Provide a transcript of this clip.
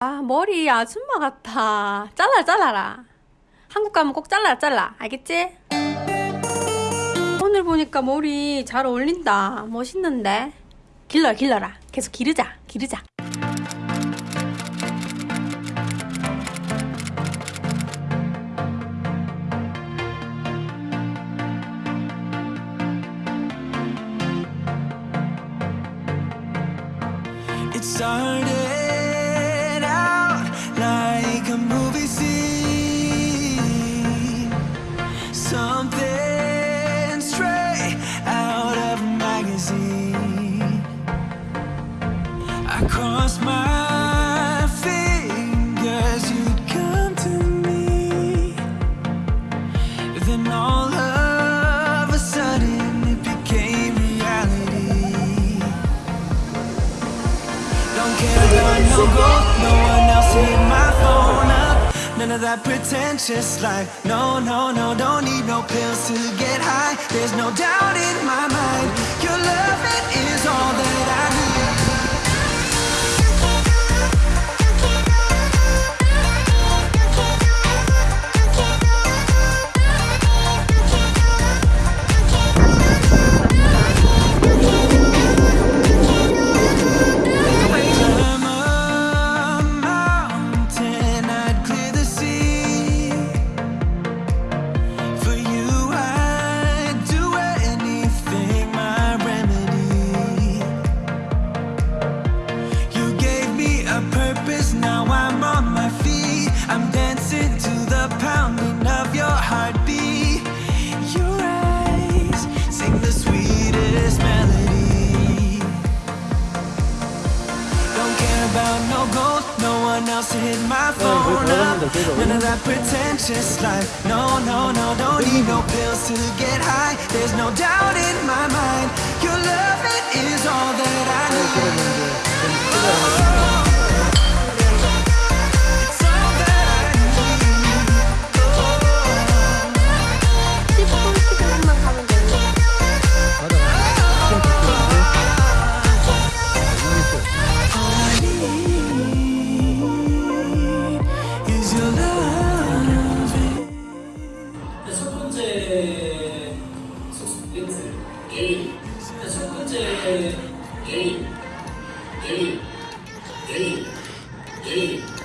아, 머리 아줌마 같아. 잘라, 잘라라. 한국 가면 꼭 잘라, 잘라. 알겠지? 오늘 보니까 머리 잘 어울린다. 멋있는데? 길러, 길러라. 계속 기르자, 기르자. It started magazine. I crossed my fingers, you'd come to me. Then all of a sudden it became reality. Don't care about no gold, no one else hit my phone up. None of that pretentious life. No, no, no, don't need no pills to get high. There's no doubt in my mind. About no gold, no one else to hit my phone up. None of that pretentious life. No, no, no, don't need no pills to get high. There's no doubt in my mind. Your love it is all that I need. Two. Two. Two.